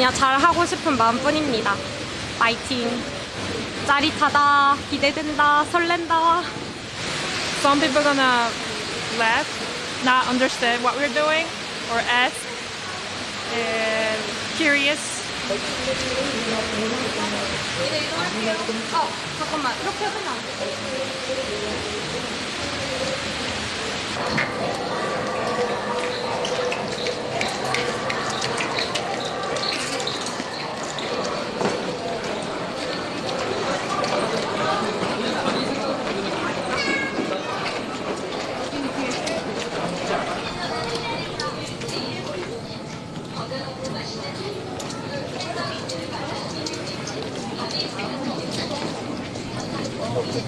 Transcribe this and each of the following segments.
그냥 잘하고 싶은 마음뿐입니다. 파이팅. 짜릿하다, 기대된다, 설렌다. Some people gonna laugh, not understand what we're doing, or ask, and curious. 어, 잠깐만. 이렇게 해보면 안 돼.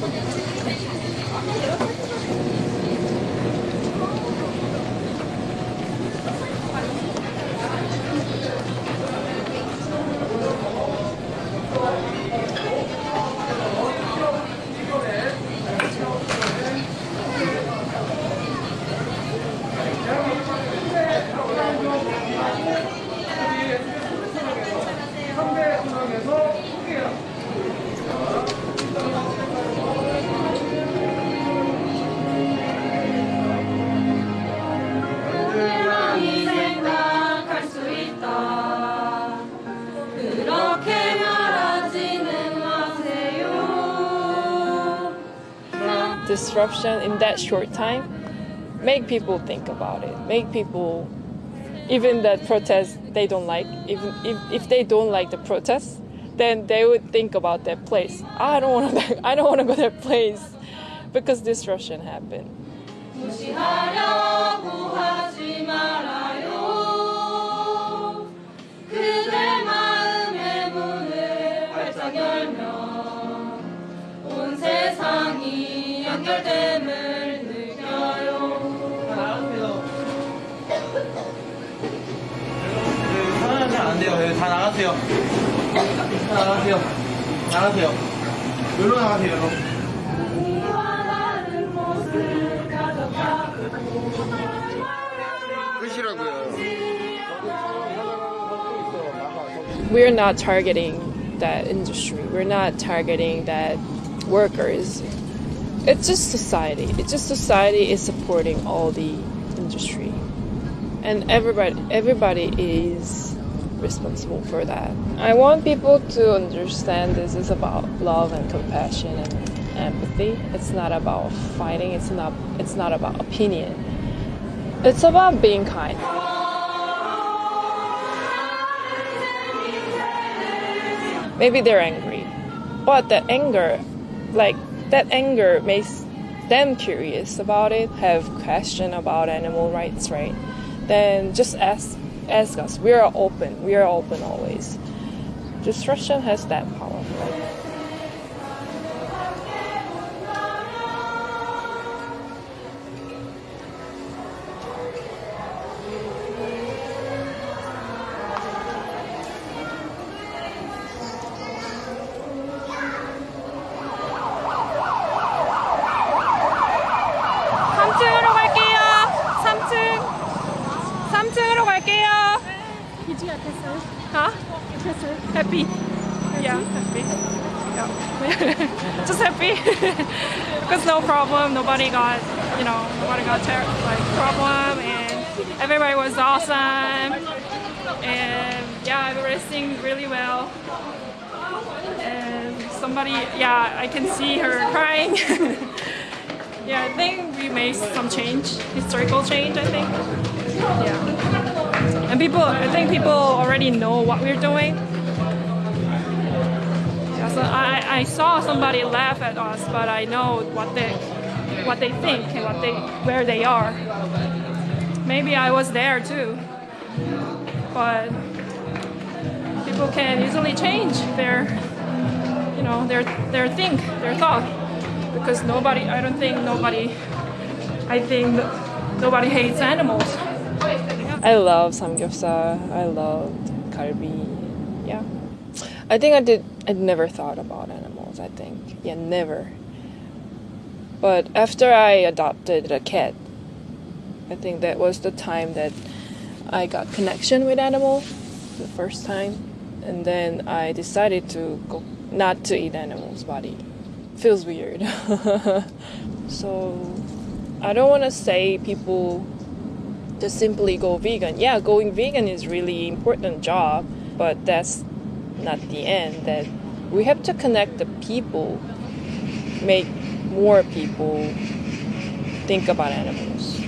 Gracias. disruption in that short time make people think about it make people even that protest they don't like even if, if they don't like the protest then they would think about that place i don't want to i don't want to go that place because disruption happened 무시하려고 하지 말아 연결됨을 느껴요. 하나는 안 돼요. 여기 다 나가세요. 다 나가세요. 나가세요. 여기로 나가세요. 여기로. 이와 다른 모습 가져가고 끝이라고요. we're not targeting that industry we're not targeting that workers it's just society. It's just society is supporting all the industry. And everybody everybody is responsible for that. I want people to understand this is about love and compassion and empathy. It's not about fighting. It's not it's not about opinion. It's about being kind. Maybe they're angry but that anger like that anger makes them curious about it have question about animal rights right? Then just ask ask us. We are open. We are open always. Destruction has that power happy. Yeah, happy. Yeah. just happy. Because no problem, nobody got, you know, nobody got like problem and everybody was awesome. And yeah, everybody's singing really well. And somebody, yeah, I can see her crying. yeah, I think we made some change, historical change, I think. Yeah. And people, I think people already know what we're doing. So I, I saw somebody laugh at us, but I know what they, what they think and what they, where they are. Maybe I was there too, but people can easily change their, you know, their their think, their thought, because nobody, I don't think nobody, I think nobody hates animals. I love samgyeopsal. I love kalbi. Yeah. I think I did. I never thought about animals. I think yeah, never. But after I adopted a cat, I think that was the time that I got connection with animals. the first time, and then I decided to go not to eat animals' body. Feels weird. so I don't want to say people just simply go vegan. Yeah, going vegan is really important job, but that's not the end. That we have to connect the people, make more people think about animals.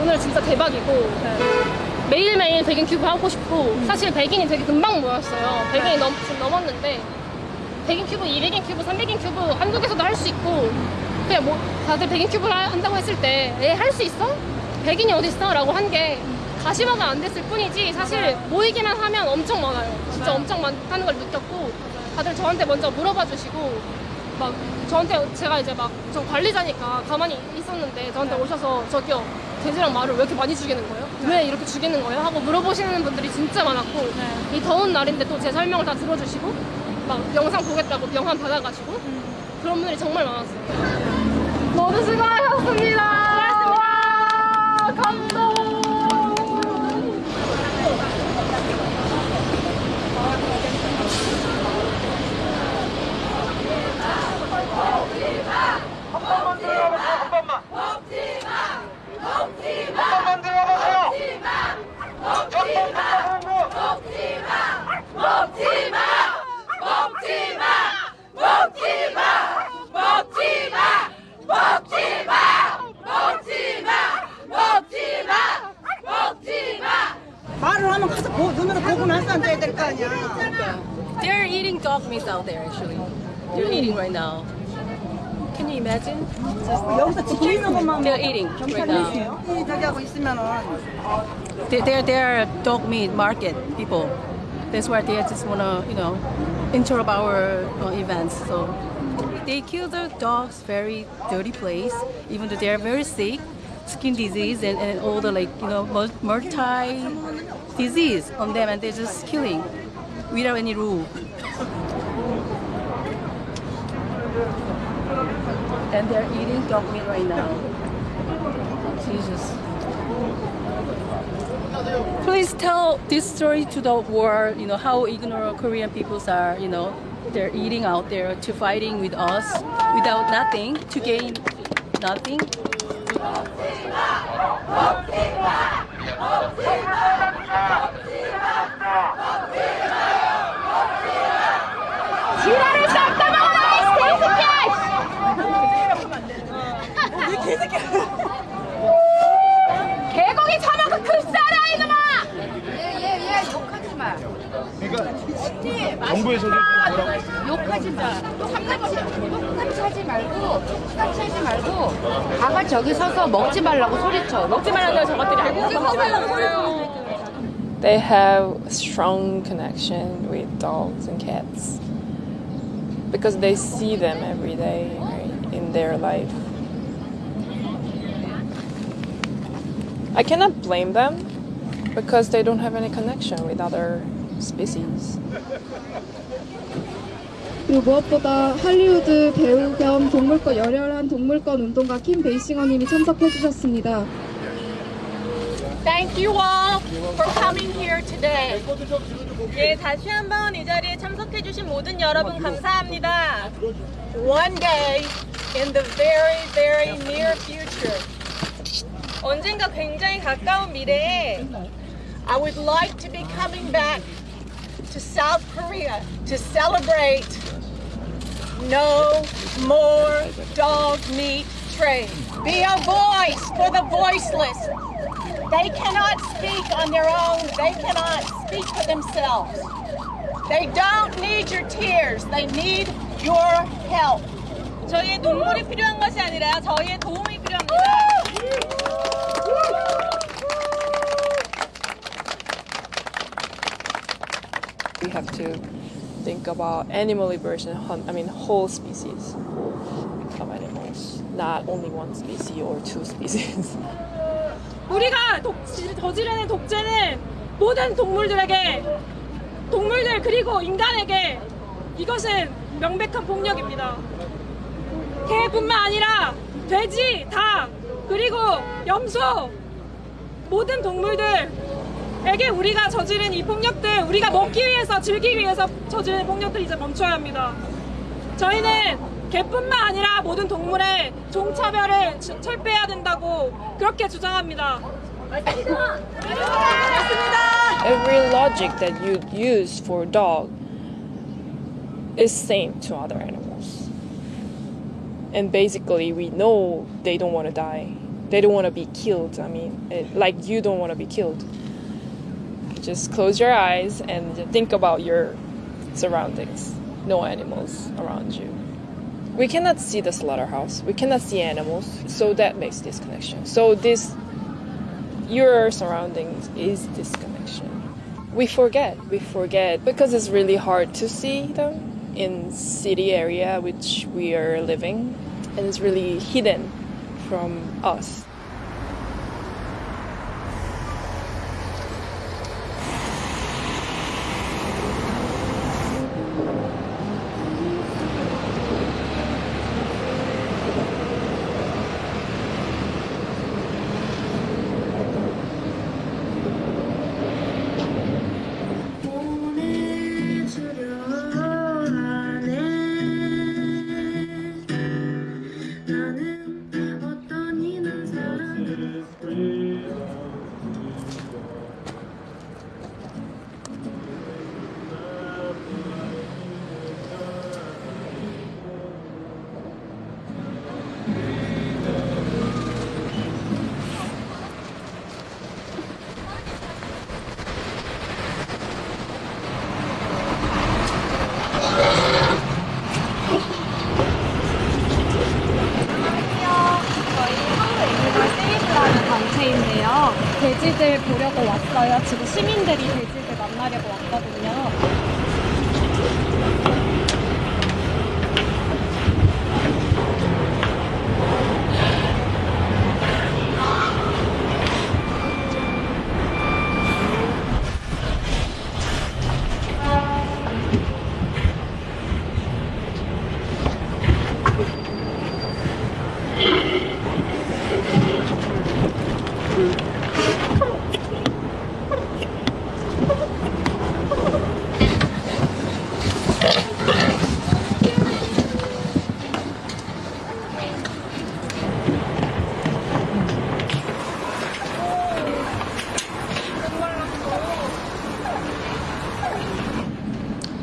오늘 진짜 대박이고 네. 매일매일 백인 큐브 하고 싶고 사실 백인이 되게 금방 모였어요. 백인이 넘었는데 백인 큐브, 200인 큐브, 300인 큐브 한국에서도 할 수 있고 그냥 뭐 다들 백인 큐브를 하- 한다고 했을 때 에 할 수 있어? 백인이 어딨어? 라고 한 게 가시화가 안 됐을 뿐이지 사실 모이기만 하면 엄청 많아요. 진짜 엄청 많다는 걸 느꼈고 다들 저한테 먼저 물어봐 주시고 막 저한테 제가 이제 막 저 관리자니까 가만히 있었는데 저한테 오셔서 저기요 돼지랑 말을 왜 이렇게 많이 죽이는 거예요? 왜 이렇게 죽이는 거예요? 하고 물어보시는 분들이 진짜 많았고 이 더운 날인데 또 제 설명을 다 들어주시고 막 영상 보겠다고 명함 받아가시고 그런 분들이 정말 많았어요. 모두 수고하셨습니다. They're eating dog meat out there actually. They're eating right now. Can you imagine? 여기서 지켜 있는 것만 They're eating right now. 이 저기 하고 있으면은 They- They're they're dog meat market people. That's why they just wanna you know interrupt our uh, events. So they kill the dogs very dirty place, even though they are very sick, skin disease and, and all the like you know multi disease on them, and they're just killing without any rule. And they're eating dog meat right now. Jesus. Please tell this story to the world, you know, how ignorant Korean peoples are, you know, they're eating out there to fighting with us without nothing, to gain nothing. 다가 저기 서서 먹지 말라고 소리쳐. 먹지 말라고 저것들이 먹지 말라고 They have a strong connection with dogs and cats because they see them every day right, in their life. I cannot blame them because they don't have any connection with other species. 그리고 무엇보다 할리우드 배우 겸 동물권 열혈한 동물권 운동가 킴 베이싱어님이 참석해 주셨습니다. Thank you all for coming here today. 예, 다시 한번 이 자리에 참석해 주신 모든 여러분 감사합니다. One day in the very, very near future. 언젠가 굉장히 가까운 미래에 I would like to be coming back to South Korea to celebrate no more dog meat trade. Be a voice for the voiceless. They cannot speak on their own. They cannot speak for themselves. They don't need your tears. They need your help. 저희의 눈물이 필요한 것이 아니라 저희의 도움이 필요합니다. We have to think about animal liberation. hun- I mean, whole species of animals, not only one species or two species. 우리가 독, 저지르는 독재는 모든 동물들에게 동물들 그리고 인간에게 이것은 명백한 폭력입니다. 개뿐만 아니라 돼지, 닭, 그리고 염소 모든 동물들 에게 우리가 저지른 이 폭력들 우리가 먹기 위해서 즐기기 위해서 저지른 폭력들 이제 멈춰야 합니다. 저희는 개뿐만 아니라 모든 동물의 종차별을 치- 철폐해야 된다고 그렇게 주장합니다. 맞습니다. Every logic that you use for dog is same to other animals. And basically, we know they don't want to die. They don't want to be killed. I mean, it, like you don't want to be killed. Just close your eyes and think about your surroundings. No animals around you. We cannot see the slaughterhouse. We cannot see animals. So that makes this connection. So this your surroundings is this connection. We forget, we forget because it's really hard to see them in city area which we are living and it's really hidden from us.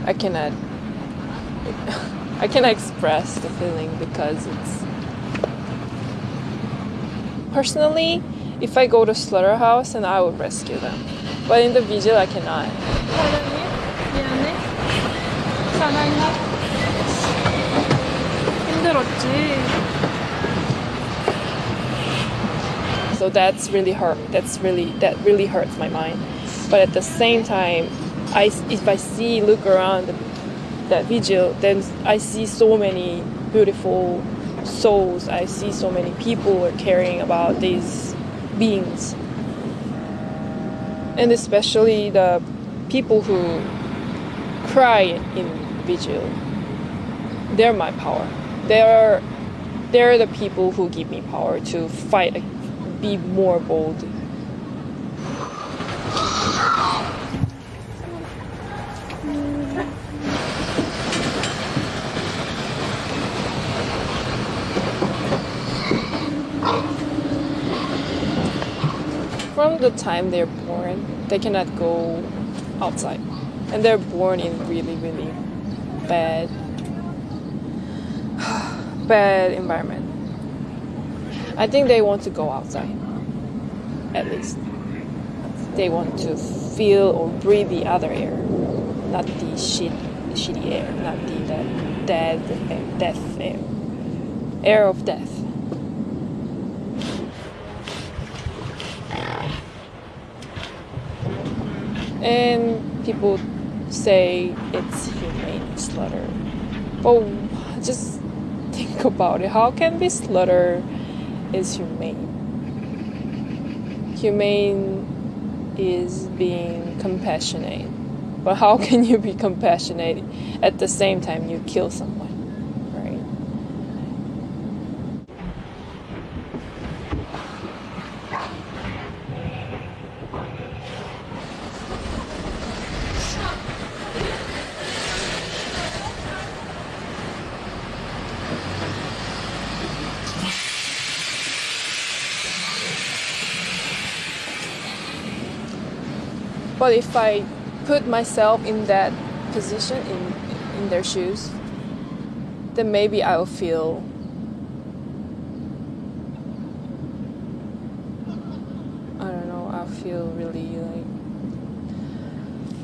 I cannot I cannot express the feeling because it's personally if I go to slaughterhouse and I would rescue them. But in the vigil I cannot. So that's really hurt. That's really that really hurts my mind. But at the same time, I if I see look around that vigil, then I see so many beautiful souls. I see so many people are caring about these beings, and especially the people who cry in vigil. They're my power. They're they're the people who give me power to fight, be more bold. From the time they're born, they cannot go outside. And they're born in really, really bad bad environment. I think they want to go outside. At least. They want to feel or breathe the other air. Not the shit shitty air, not the that dead death air. Air of death. And people say it's humane slaughter. But just think about it. How can be slaughter is humane? Humane is being compassionate. But how can you be compassionate at the same time you kill someone? Right? But if I put myself in that position, in in their shoes, then maybe I'll feel I don't know, I'll feel really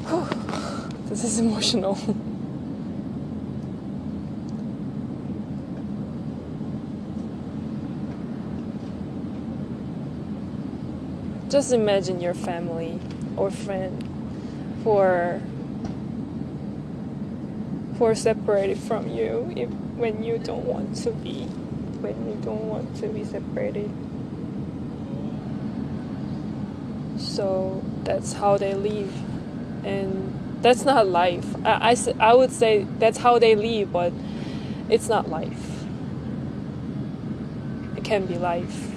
like this is emotional. Just imagine your family or friend who are separated from you if, when you don't want to be when you don't want to be separated. So that's how they live, and that's not life. I I would say that's how they live, but it's not life. It can be life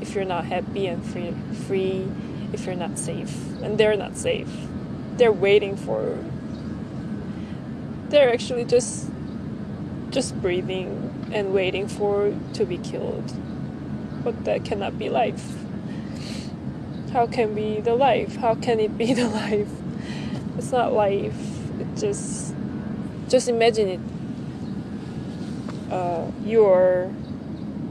if you're not happy and free, free if you're not safe, and they're not safe. They're waiting for. They're actually just, just breathing and waiting for to be killed. But that cannot be life. How can be the life? How can it be the life? It's not life. It just, just imagine it. Uh, you are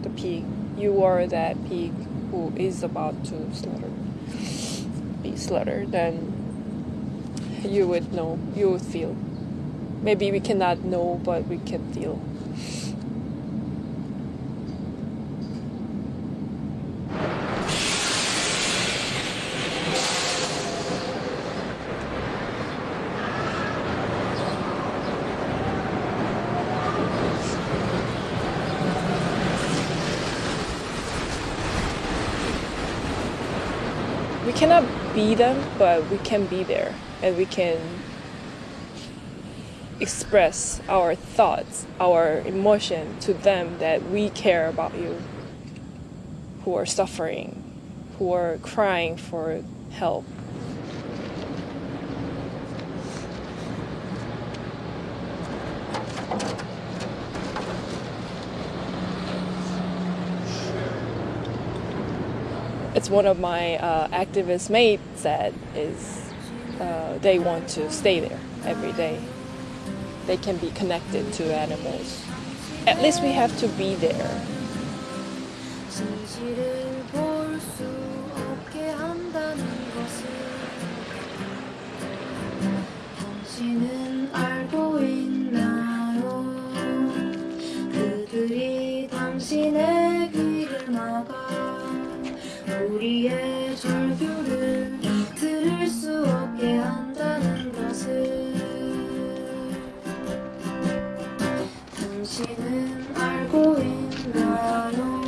the pig. You are that pig who is about to slaughter, be slaughtered. Then you would know. You would feel. Maybe we cannot know, but we can feel. we cannot be them, but we can be there and we can express our thoughts, our emotion to them that we care about you, who are suffering, who are crying for help. it's one of my uh, activist mates said is uh, they want to stay there every day. They can be connected to animals. At least we have to be there. 진실을 볼 수 없게 한다는 것을 당신은 우리의 절규를 들을 수 없게 한다는 것을 당신은 알고 있나요?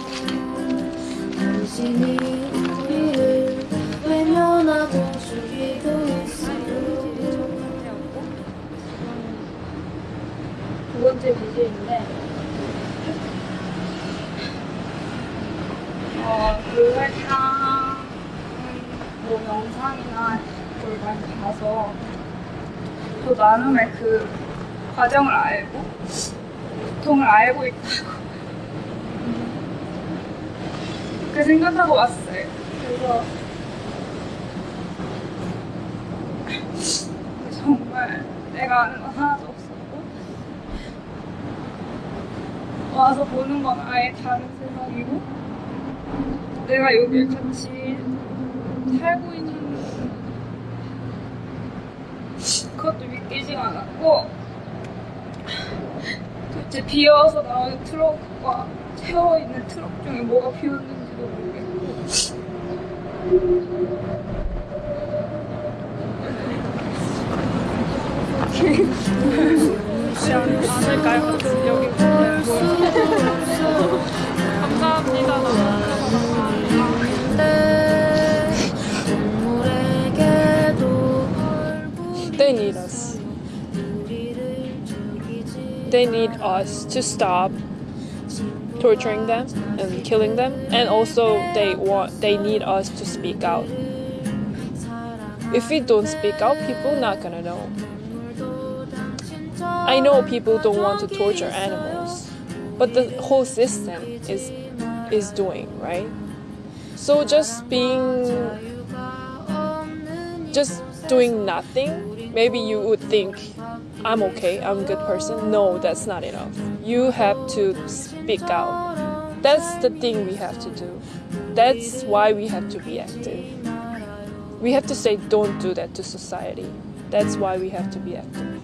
당신이 우리를 외면하고 죽이고 있어요. 두 번째 비즈인데 어, 그 설탕 뭐 영상이나 그걸 많이 봐서 또 나눔의 그 과정을 알고 고통을 알고 있다고 그렇게 생각하고 왔어요. 그래서 정말 내가 아는 건 하나도 없었고 와서 보는 건 아예 다른 세상이고 내가 여기 같이 살고 있는 그것도 믿기지가 않았고 도대체 비어서 나오는 트럭과 채워있는 트럭 중에 뭐가 비었는지도 모르겠고 그렇지 않- 않을까요? 여기 감 they need us to stop torturing them and killing them and also they want they need us to speak out. If we don't speak out people not gonna know. I know people don't want to torture animals but the whole system is is doing right? So just being just doing nothing maybe you would think I'm okay, I'm a good person. No, that's not enough. You have to speak out. That's the thing we have to do. That's why we have to be active. We have to say, don't do that to society. That's why we have to be active.